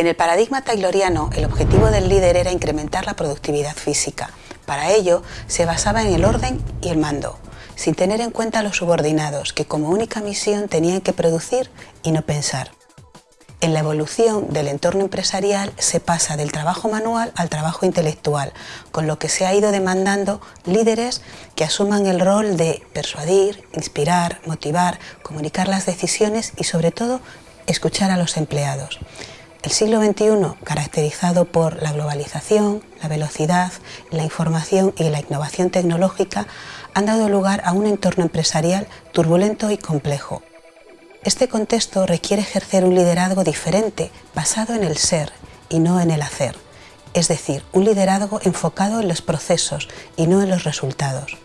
En el paradigma tayloriano, el objetivo del líder era incrementar la productividad física. Para ello, se basaba en el orden y el mando, sin tener en cuenta a los subordinados, que como única misión tenían que producir y no pensar. En la evolución del entorno empresarial se pasa del trabajo manual al trabajo intelectual, con lo que se ha ido demandando líderes que asuman el rol de persuadir, inspirar, motivar, comunicar las decisiones y sobre todo escuchar a los empleados. El siglo XXI, caracterizado por la globalización, la velocidad, la información y la innovación tecnológica, han dado lugar a un entorno empresarial turbulento y complejo. Este contexto requiere ejercer un liderazgo diferente, basado en el ser y no en el hacer, es decir, un liderazgo enfocado en los procesos y no en los resultados.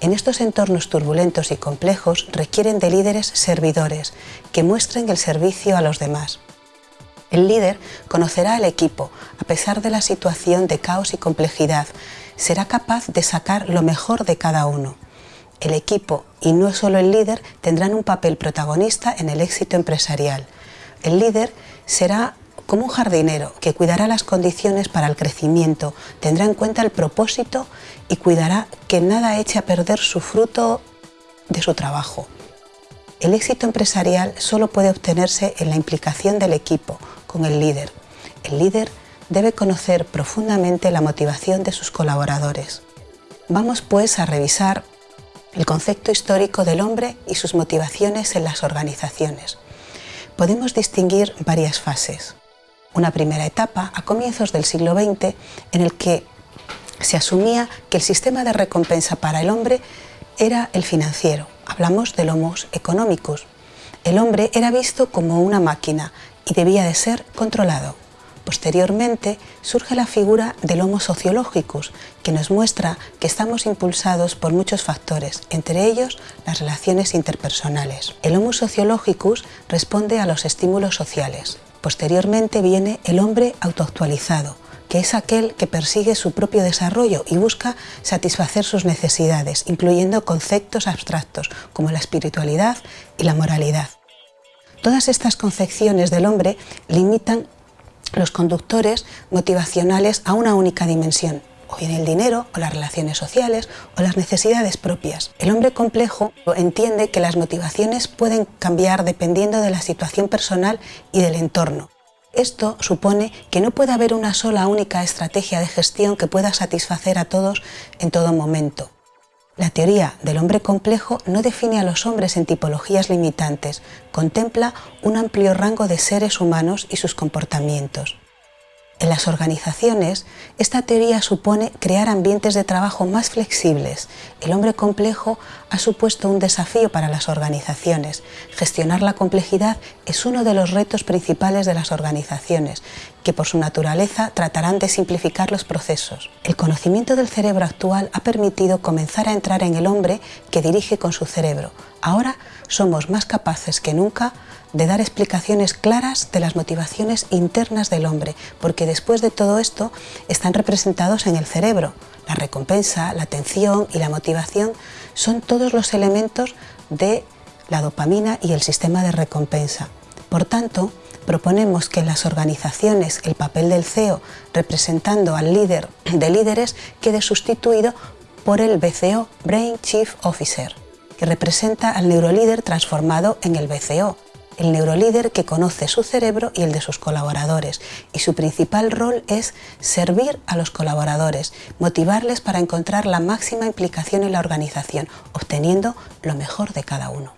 En estos entornos turbulentos y complejos requieren de líderes servidores que muestren el servicio a los demás. El líder conocerá al equipo, a pesar de la situación de caos y complejidad, será capaz de sacar lo mejor de cada uno el equipo y no solo el líder tendrán un papel protagonista en el éxito empresarial. El líder será como un jardinero que cuidará las condiciones para el crecimiento, tendrá en cuenta el propósito y cuidará que nada eche a perder su fruto de su trabajo. El éxito empresarial solo puede obtenerse en la implicación del equipo con el líder. El líder debe conocer profundamente la motivación de sus colaboradores. Vamos pues a revisar el concepto histórico del hombre y sus motivaciones en las organizaciones. Podemos distinguir varias fases. Una primera etapa a comienzos del siglo XX en el que se asumía que el sistema de recompensa para el hombre era el financiero. Hablamos del homos económicos. El hombre era visto como una máquina y debía de ser controlado. Posteriormente surge la figura del Homo sociologicus, que nos muestra que estamos impulsados por muchos factores, entre ellos las relaciones interpersonales. El Homo sociologicus responde a los estímulos sociales. Posteriormente viene el hombre autoactualizado, que es aquel que persigue su propio desarrollo y busca satisfacer sus necesidades, incluyendo conceptos abstractos como la espiritualidad y la moralidad. Todas estas concepciones del hombre limitan los conductores motivacionales a una única dimensión, o bien el dinero, o las relaciones sociales, o las necesidades propias. El hombre complejo entiende que las motivaciones pueden cambiar dependiendo de la situación personal y del entorno. Esto supone que no puede haber una sola única estrategia de gestión que pueda satisfacer a todos en todo momento. La teoría del hombre complejo no define a los hombres en tipologías limitantes, contempla un amplio rango de seres humanos y sus comportamientos. En las organizaciones, esta teoría supone crear ambientes de trabajo más flexibles. El hombre complejo ha supuesto un desafío para las organizaciones. Gestionar la complejidad es uno de los retos principales de las organizaciones, que por su naturaleza tratarán de simplificar los procesos. El conocimiento del cerebro actual ha permitido comenzar a entrar en el hombre que dirige con su cerebro. Ahora somos más capaces que nunca de dar explicaciones claras de las motivaciones internas del hombre, porque después de todo esto están representados en el cerebro. La recompensa, la atención y la motivación son todos los elementos de la dopamina y el sistema de recompensa. Por tanto, proponemos que en las organizaciones el papel del CEO representando al líder de líderes quede sustituido por el BCO, Brain Chief Officer, que representa al neurolíder transformado en el BCO, el neurolíder que conoce su cerebro y el de sus colaboradores y su principal rol es servir a los colaboradores, motivarles para encontrar la máxima implicación en la organización, obteniendo lo mejor de cada uno.